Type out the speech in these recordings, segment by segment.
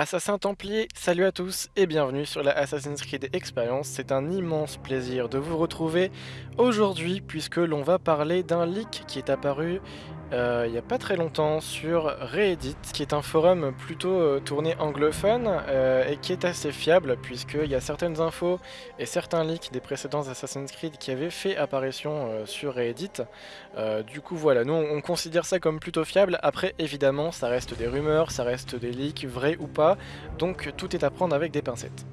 Assassin Templier, salut à tous et bienvenue sur la Assassin's Creed Experience. C'est un immense plaisir de vous retrouver aujourd'hui puisque l'on va parler d'un leak qui est apparu euh, il n'y a pas très longtemps sur Reddit, qui est un forum plutôt euh, tourné anglophone euh, et qui est assez fiable puisqu'il y a certaines infos et certains leaks des précédents Assassin's Creed qui avaient fait apparition sur Reddit. du coup voilà, nous on considère ça comme plutôt fiable. Après évidemment ça reste des rumeurs, ça reste des leaks, vrais ou pas, donc tout est à prendre avec des pincettes.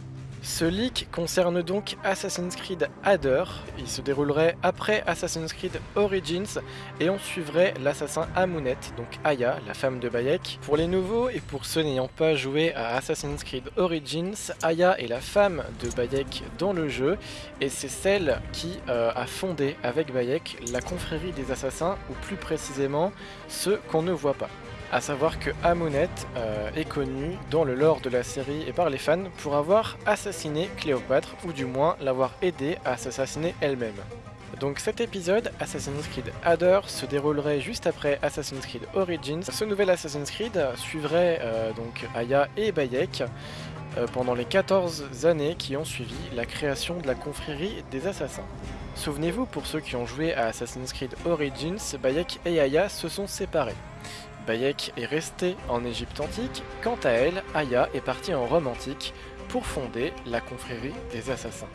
Ce leak concerne donc Assassin's Creed Adder, il se déroulerait après Assassin's Creed Origins et on suivrait l'assassin Amunet, donc Aya, la femme de Bayek. Pour les nouveaux et pour ceux n'ayant pas joué à Assassin's Creed Origins, Aya est la femme de Bayek dans le jeu et c'est celle qui euh, a fondé avec Bayek la confrérie des assassins ou plus précisément ceux qu'on ne voit pas. A savoir que Amunet euh, est connu dans le lore de la série et par les fans pour avoir assassiné Cléopâtre, ou du moins l'avoir aidé à s'assassiner elle-même. Donc cet épisode, Assassin's Creed Adder, se déroulerait juste après Assassin's Creed Origins. Ce nouvel Assassin's Creed suivrait euh, donc Aya et Bayek euh, pendant les 14 années qui ont suivi la création de la confrérie des assassins. Souvenez-vous, pour ceux qui ont joué à Assassin's Creed Origins, Bayek et Aya se sont séparés. Bayek est resté en Égypte antique, quant à elle, Aya est partie en Rome antique pour fonder la confrérie des assassins.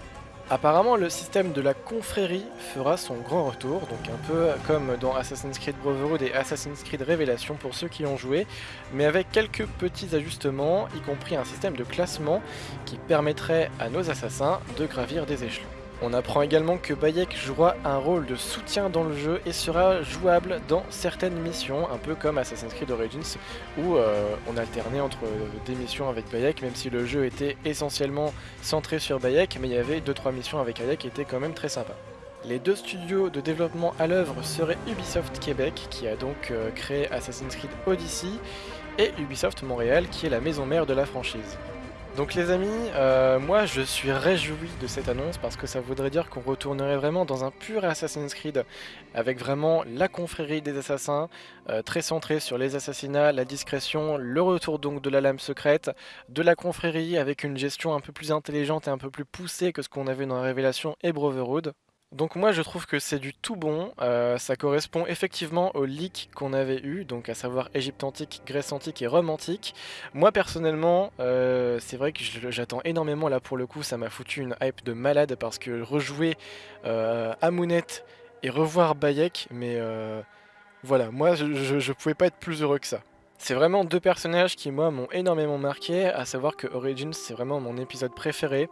Apparemment, le système de la confrérie fera son grand retour, donc un peu comme dans Assassin's Creed Brotherhood et Assassin's Creed Révélation pour ceux qui ont joué, mais avec quelques petits ajustements, y compris un système de classement qui permettrait à nos assassins de gravir des échelons. On apprend également que Bayek jouera un rôle de soutien dans le jeu et sera jouable dans certaines missions, un peu comme Assassin's Creed Origins, où euh, on alternait entre des missions avec Bayek, même si le jeu était essentiellement centré sur Bayek, mais il y avait 2-3 missions avec Bayek qui étaient quand même très sympas. Les deux studios de développement à l'œuvre seraient Ubisoft Québec, qui a donc euh, créé Assassin's Creed Odyssey, et Ubisoft Montréal, qui est la maison mère de la franchise. Donc les amis, euh, moi je suis réjoui de cette annonce parce que ça voudrait dire qu'on retournerait vraiment dans un pur Assassin's Creed avec vraiment la confrérie des assassins, euh, très centré sur les assassinats, la discrétion, le retour donc de la lame secrète, de la confrérie avec une gestion un peu plus intelligente et un peu plus poussée que ce qu'on avait dans la Révélation et Brotherhood. Donc moi je trouve que c'est du tout bon, euh, ça correspond effectivement au leak qu'on avait eu, donc à savoir Égypte antique, Grèce antique et Rome antique. Moi personnellement, euh, c'est vrai que j'attends énormément là pour le coup, ça m'a foutu une hype de malade parce que rejouer euh, et revoir Bayek, mais voilà, moi je, je pouvais pas être plus heureux que ça. C'est vraiment deux personnages qui moi m'ont énormément marqué, à savoir que Origins c'est vraiment mon épisode préféré.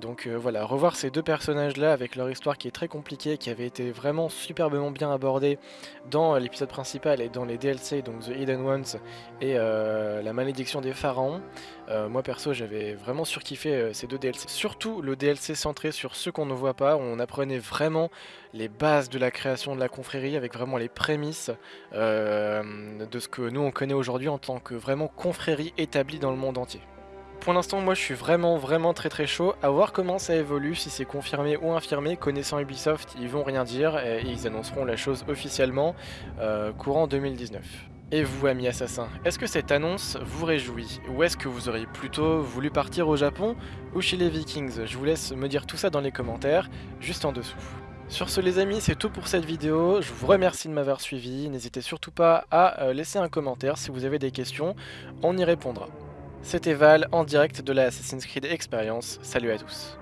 Donc euh, voilà, revoir ces deux personnages là avec leur histoire qui est très compliquée, qui avait été vraiment superbement bien abordée dans l'épisode principal et dans les DLC, donc The Hidden Ones et euh, La Malédiction des Pharaons. Euh, moi perso j'avais vraiment surkiffé ces deux DLC. Surtout le DLC centré sur ceux qu'on ne voit pas, où on apprenait vraiment les bases de la création de la confrérie avec vraiment les prémices de ce que nous on connaît aujourd'hui en tant que vraiment confrérie établie dans le monde entier. Pour l'instant, moi je suis vraiment vraiment très très chaud à voir comment ça évolue, si c'est confirmé ou infirmé. Connaissant Ubisoft, ils vont rien dire et ils annonceront la chose officiellement euh, courant 2019. Et vous, amis assassins, est-ce que cette annonce vous réjouit? Ou est-ce que vous auriez plutôt voulu partir au Japon ou chez les Vikings? Je vous laisse me dire tout ça dans les commentaires, juste en dessous. Sur ce les amis, c'est tout pour cette vidéo. Je vous remercie de m'avoir suivi. N'hésitez surtout pas à euh, laisser un commentaire si vous avez des questions. On y répondra. C'était Val en direct de la Assassin's Creed Experience. Salut à tous.